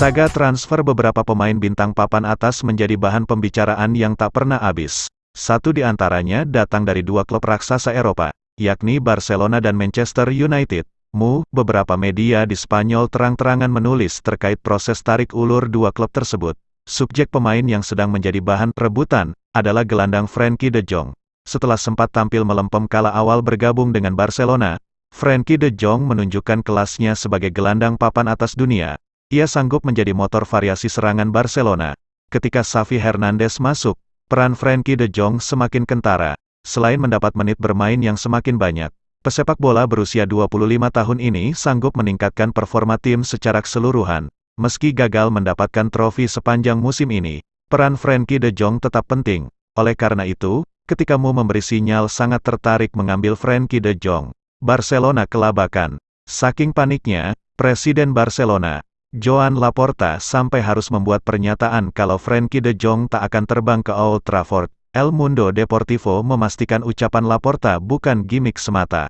Saga transfer beberapa pemain bintang papan atas menjadi bahan pembicaraan yang tak pernah habis. Satu di antaranya datang dari dua klub raksasa Eropa, yakni Barcelona dan Manchester United. Mu, beberapa media di Spanyol terang-terangan menulis terkait proses tarik ulur dua klub tersebut. Subjek pemain yang sedang menjadi bahan rebutan adalah gelandang Frankie de Jong. Setelah sempat tampil melempem kala awal bergabung dengan Barcelona, Frankie de Jong menunjukkan kelasnya sebagai gelandang papan atas dunia. Ia sanggup menjadi motor variasi serangan Barcelona. Ketika Xavi Hernandez masuk, peran Frankie de Jong semakin kentara. Selain mendapat menit bermain yang semakin banyak, pesepak bola berusia 25 tahun ini sanggup meningkatkan performa tim secara keseluruhan. Meski gagal mendapatkan trofi sepanjang musim ini, peran Frankie de Jong tetap penting. Oleh karena itu, ketika Mu memberi sinyal sangat tertarik mengambil Frankie de Jong, Barcelona kelabakan. Saking paniknya, Presiden Barcelona, Joan Laporta sampai harus membuat pernyataan kalau Frankie de Jong tak akan terbang ke Old Trafford. El Mundo Deportivo memastikan ucapan Laporta bukan gimmick semata.